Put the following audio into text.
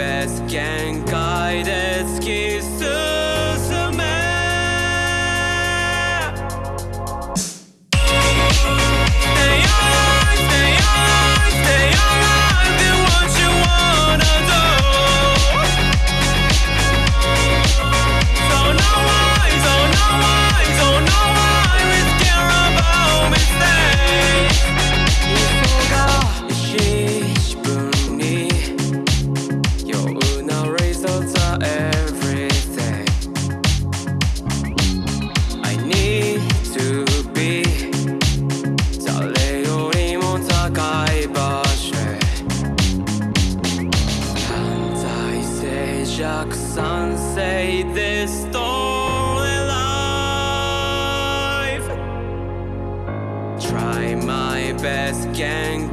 best can guide scheme. this stolen life. Try my best, can